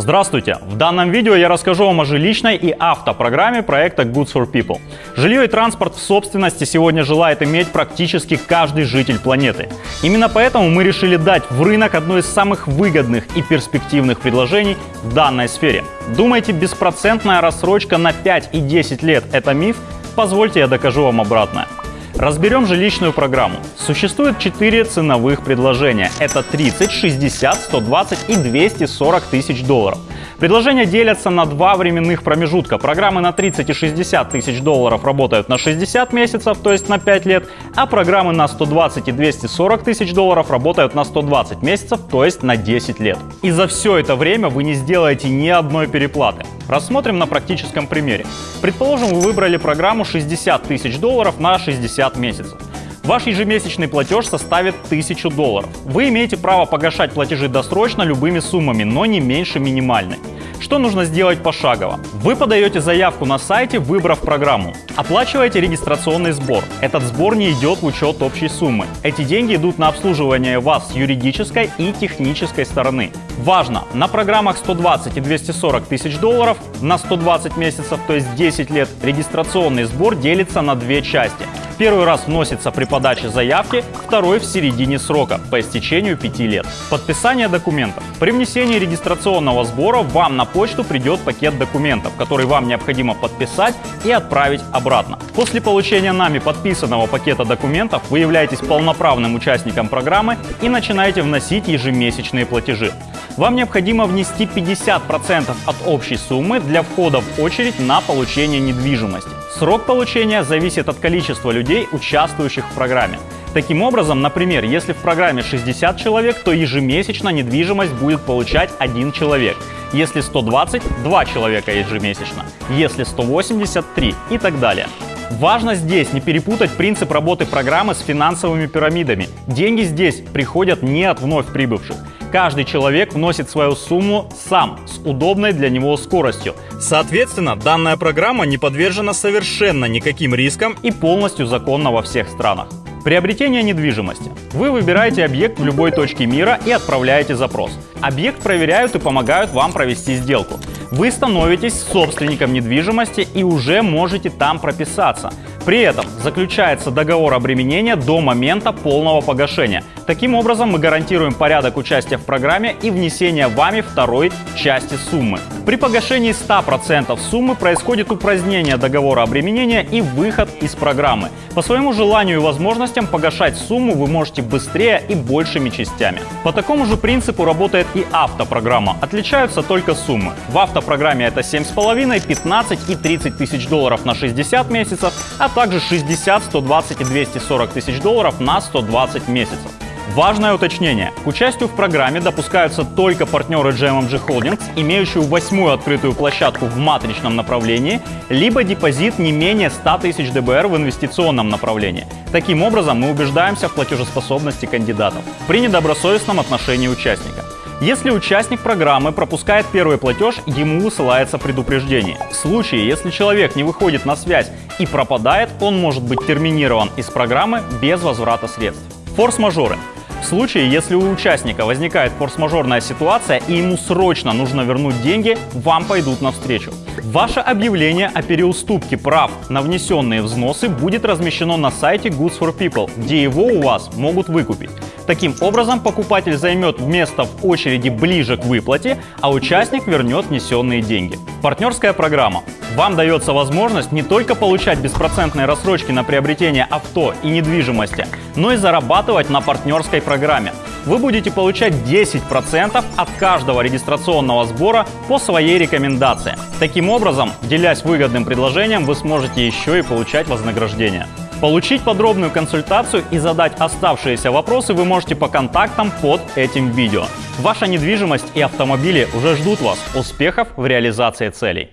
Здравствуйте! В данном видео я расскажу вам о жилищной и автопрограмме проекта Goods for People. Жилье и транспорт в собственности сегодня желает иметь практически каждый житель планеты. Именно поэтому мы решили дать в рынок одно из самых выгодных и перспективных предложений в данной сфере. Думаете, беспроцентная рассрочка на 5 и 10 лет – это миф? Позвольте я докажу вам обратное. Разберем жилищную программу. Существует 4 ценовых предложения. Это 30, 60, 120 и 240 тысяч долларов. Предложения делятся на два временных промежутка. Программы на 30 и 60 тысяч долларов работают на 60 месяцев, то есть на 5 лет, а программы на 120 и 240 тысяч долларов работают на 120 месяцев, то есть на 10 лет. И за все это время вы не сделаете ни одной переплаты. Рассмотрим на практическом примере. Предположим, вы выбрали программу 60 тысяч долларов на 60 месяцев. Ваш ежемесячный платеж составит 1000 долларов. Вы имеете право погашать платежи досрочно любыми суммами, но не меньше минимальной. Что нужно сделать пошагово? Вы подаете заявку на сайте, выбрав программу. Оплачиваете регистрационный сбор. Этот сбор не идет в учет общей суммы. Эти деньги идут на обслуживание вас с юридической и технической стороны. Важно, на программах 120 и 240 тысяч долларов на 120 месяцев, то есть 10 лет, регистрационный сбор делится на две части. Первый раз вносится при подаче заявки, второй в середине срока, по истечению 5 лет. Подписание документов. При внесении регистрационного сбора вам на почту придет пакет документов, который вам необходимо подписать и отправить обратно. После получения нами подписанного пакета документов вы являетесь полноправным участником программы и начинаете вносить ежемесячные платежи. Вам необходимо внести 50% от общей суммы для входа в очередь на получение недвижимости. Срок получения зависит от количества людей, участвующих в программе. Таким образом, например, если в программе 60 человек, то ежемесячно недвижимость будет получать один человек. Если 120 – 2 человека ежемесячно. Если 180 – 3 и так далее. Важно здесь не перепутать принцип работы программы с финансовыми пирамидами. Деньги здесь приходят не от вновь прибывших. Каждый человек вносит свою сумму сам, с удобной для него скоростью. Соответственно, данная программа не подвержена совершенно никаким рискам и полностью законна во всех странах. Приобретение недвижимости. Вы выбираете объект в любой точке мира и отправляете запрос. Объект проверяют и помогают вам провести сделку. Вы становитесь собственником недвижимости и уже можете там прописаться. При этом заключается договор обременения до момента полного погашения. Таким образом мы гарантируем порядок участия в программе и внесения вами второй части суммы. При погашении 100% суммы происходит упразднение договора обременения и выход из программы. По своему желанию и возможностям погашать сумму вы можете быстрее и большими частями. По такому же принципу работает и автопрограмма. Отличаются только суммы. В автопрограмме это 7,5, 15 и 30 тысяч долларов на 60 месяцев, а также 60, 120 и 240 тысяч долларов на 120 месяцев. Важное уточнение. К участию в программе допускаются только партнеры GMMG Holdings, имеющие восьмую открытую площадку в матричном направлении, либо депозит не менее 100 тысяч ДБР в инвестиционном направлении. Таким образом, мы убеждаемся в платежеспособности кандидатов при недобросовестном отношении участника. Если участник программы пропускает первый платеж, ему высылается предупреждение. В случае, если человек не выходит на связь и пропадает, он может быть терминирован из программы без возврата средств. Форс-мажоры. В случае, если у участника возникает форс-мажорная ситуация и ему срочно нужно вернуть деньги, вам пойдут навстречу. Ваше объявление о переуступке прав на внесенные взносы будет размещено на сайте Goods for People, где его у вас могут выкупить. Таким образом, покупатель займет место в очереди ближе к выплате, а участник вернет внесенные деньги. Партнерская программа. Вам дается возможность не только получать беспроцентные рассрочки на приобретение авто и недвижимости, но и зарабатывать на партнерской программе. Вы будете получать 10% от каждого регистрационного сбора по своей рекомендации. Таким образом, делясь выгодным предложением, вы сможете еще и получать вознаграждение. Получить подробную консультацию и задать оставшиеся вопросы вы можете по контактам под этим видео. Ваша недвижимость и автомобили уже ждут вас. Успехов в реализации целей!